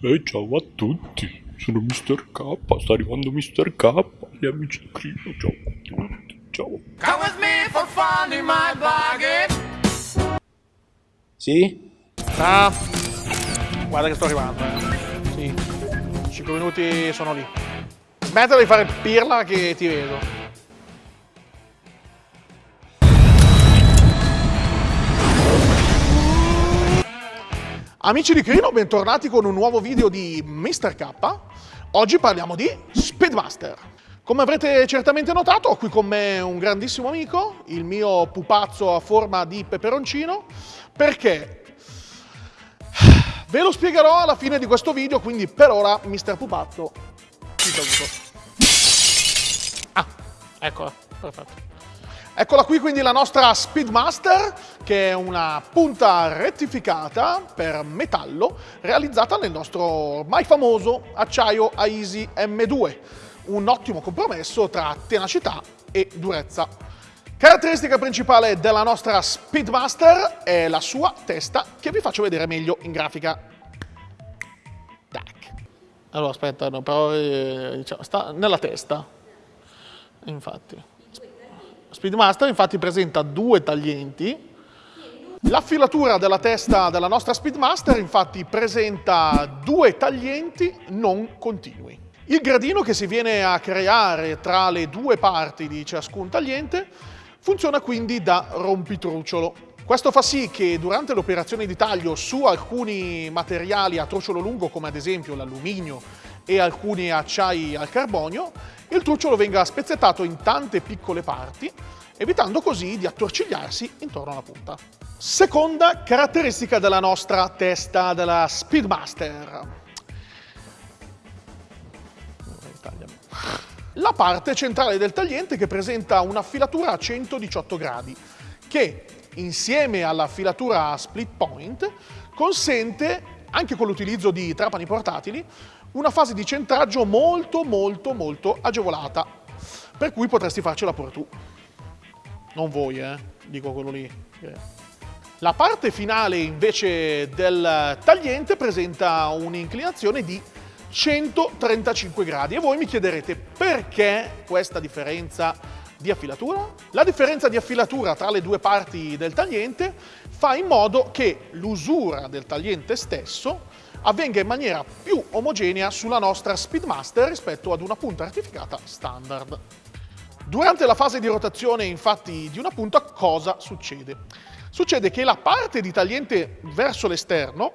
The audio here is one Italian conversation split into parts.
E ciao a tutti, sono Mr. K, sta arrivando Mr. K, gli amici di Crino, ciao a tutti, ciao. Come with me for fun in my bargain. Sì? Ah, guarda che sto arrivando, eh. Sì. 5 minuti sono lì. Smettila di fare pirla che ti vedo. Amici di Crino, bentornati con un nuovo video di Mr. K. Oggi parliamo di Speedmaster. Come avrete certamente notato, ho qui con me un grandissimo amico, il mio pupazzo a forma di peperoncino, perché ve lo spiegherò alla fine di questo video, quindi per ora Mr. Pupazzo ti saluto. Ah, eccola, perfetto. Eccola qui quindi la nostra Speedmaster, che è una punta rettificata per metallo realizzata nel nostro ormai famoso acciaio AISI M2, un ottimo compromesso tra tenacità e durezza. Caratteristica principale della nostra Speedmaster è la sua testa, che vi faccio vedere meglio in grafica. Tac. Allora aspetta, no, però eh, diciamo, sta nella testa, infatti. Speedmaster infatti presenta due taglienti. La filatura della testa della nostra Speedmaster infatti presenta due taglienti non continui. Il gradino che si viene a creare tra le due parti di ciascun tagliente funziona quindi da rompitrucciolo. Questo fa sì che durante l'operazione di taglio su alcuni materiali a trucciolo lungo come ad esempio l'alluminio e alcuni acciai al carbonio il trucciolo venga spezzettato in tante piccole parti, evitando così di attorcigliarsi intorno alla punta. Seconda caratteristica della nostra testa della Speedmaster. La parte centrale del tagliente che presenta una filatura a 118 gradi, che insieme alla filatura split point consente, anche con l'utilizzo di trapani portatili, una fase di centraggio molto molto molto agevolata, per cui potresti farcela pure tu. Non voi, eh, dico quello lì. La parte finale invece del tagliente presenta un'inclinazione di 135 gradi e voi mi chiederete perché questa differenza di affilatura? La differenza di affilatura tra le due parti del tagliente fa in modo che l'usura del tagliente stesso avvenga in maniera più omogenea sulla nostra Speedmaster rispetto ad una punta rettificata standard. Durante la fase di rotazione infatti di una punta cosa succede? Succede che la parte di tagliente verso l'esterno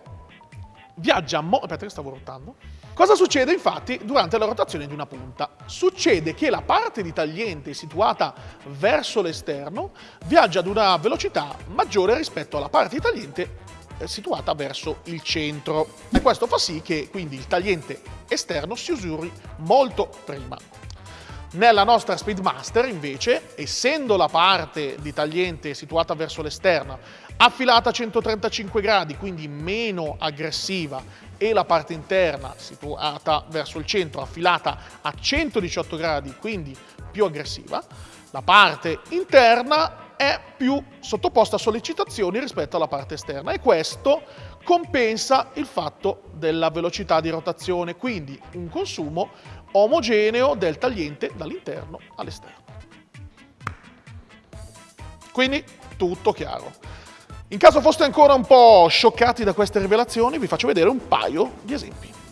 viaggia mo... aspetta che stavo rotando. Cosa succede infatti durante la rotazione di una punta? Succede che la parte di tagliente situata verso l'esterno viaggia ad una velocità maggiore rispetto alla parte di tagliente situata verso il centro e questo fa sì che quindi il tagliente esterno si usuri molto prima. Nella nostra Speedmaster invece, essendo la parte di tagliente situata verso l'esterno affilata a 135 gradi, quindi meno aggressiva, e la parte interna situata verso il centro affilata a 118 gradi, quindi più aggressiva, la parte interna è più sottoposta a sollecitazioni rispetto alla parte esterna e questo compensa il fatto della velocità di rotazione, quindi un consumo omogeneo del tagliente dall'interno all'esterno. Quindi tutto chiaro. In caso foste ancora un po' scioccati da queste rivelazioni, vi faccio vedere un paio di esempi.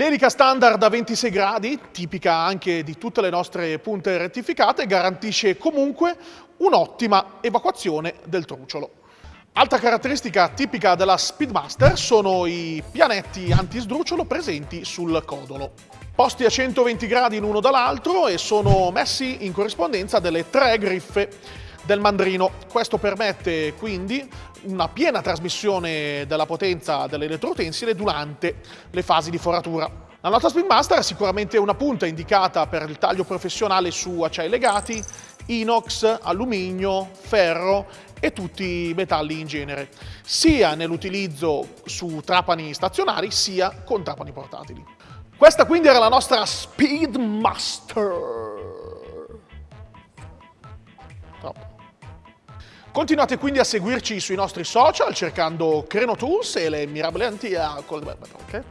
L'elica standard a 26 gradi, tipica anche di tutte le nostre punte rettificate, garantisce comunque un'ottima evacuazione del truciolo. Altra caratteristica tipica della Speedmaster sono i pianetti anti-sdrucciolo presenti sul codolo. Posti a 120 gradi l'uno dall'altro e sono messi in corrispondenza delle tre griffe del mandrino. Questo permette quindi una piena trasmissione della potenza dell'elettrotensile durante le fasi di foratura. La nostra Speedmaster è sicuramente una punta indicata per il taglio professionale su acciai legati, inox, alluminio, ferro e tutti i metalli in genere, sia nell'utilizzo su trapani stazionari sia con trapani portatili. Questa quindi era la nostra Speedmaster. Troppo. Continuate quindi a seguirci sui nostri social cercando Creno Tools e le mirabolanti... ok.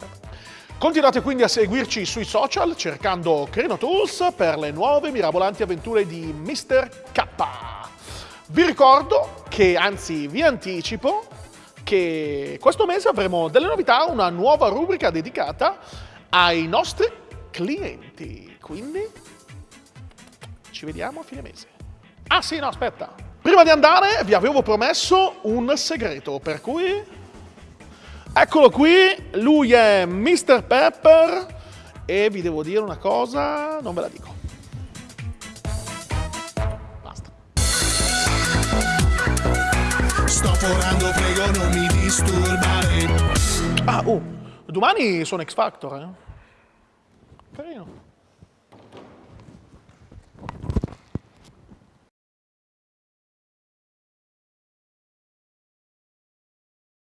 Continuate quindi a seguirci sui social cercando Creno Tools per le nuove mirabolanti avventure di Mr. K. Vi ricordo che, anzi vi anticipo, che questo mese avremo delle novità, una nuova rubrica dedicata ai nostri clienti. Quindi ci vediamo a fine mese. Ah sì, no, aspetta. Prima di andare vi avevo promesso un segreto, per cui... Eccolo qui, lui è Mr. Pepper e vi devo dire una cosa, non ve la dico. Basta. Sto forando, prego non mi disturbare. Ah, oh, domani sono X Factor, eh? Carino.